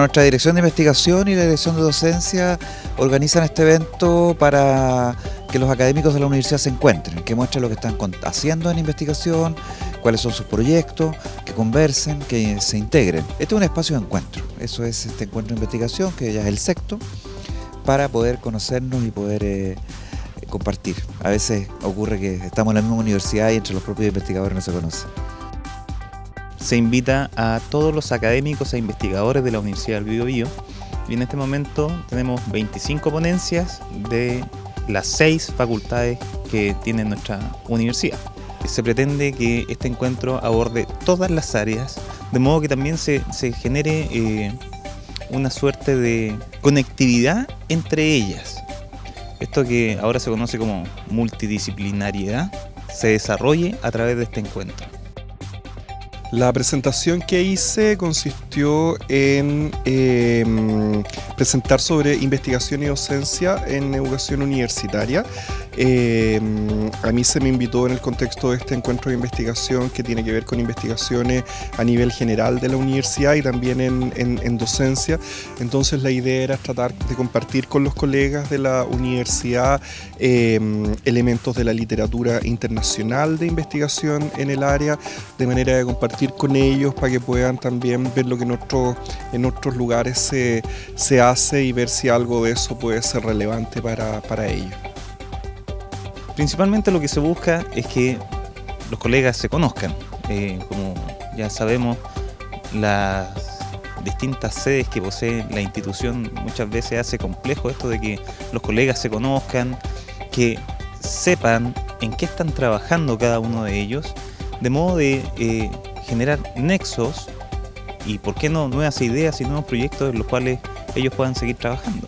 Nuestra dirección de investigación y la dirección de docencia organizan este evento para que los académicos de la universidad se encuentren, que muestren lo que están haciendo en investigación, cuáles son sus proyectos, que conversen, que se integren. Este es un espacio de encuentro, eso es este encuentro de investigación, que ya es el sexto, para poder conocernos y poder eh, compartir. A veces ocurre que estamos en la misma universidad y entre los propios investigadores no se conocen se invita a todos los académicos e investigadores de la Universidad del Biobío y en este momento tenemos 25 ponencias de las seis facultades que tiene nuestra universidad. Se pretende que este encuentro aborde todas las áreas, de modo que también se, genere eh, una suerte de conectividad entre ellas. Esto que ahora se conoce como multidisciplinariedad se desarrolle a través de este encuentro. La presentación que hice consistió en em, presentar sobre investigación y docencia en educación universitaria. Em, a mí se me invitó en el contexto de este encuentro de investigación que tiene que ver con investigaciones a nivel general de la universidad y también en, docencia. Entonces la idea era tratar de compartir con los colegas de la universidad em, elementos de la literatura internacional de investigación en el área, de manera de compartir con ellos para que puedan también ver lo que en, en otros lugares se, hace y ver si algo de eso puede ser relevante para ellos. Principalmente lo que se busca es que los colegas se conozcan. Eh, como ya sabemos, las distintas sedes que posee la institución muchas veces hace complejo esto de que los colegas se conozcan, que sepan en qué están trabajando cada uno de ellos, de modo de eh, generar nexos y, por qué no, nuevas ideas y nuevos proyectos en los cuales ellos puedan seguir trabajando.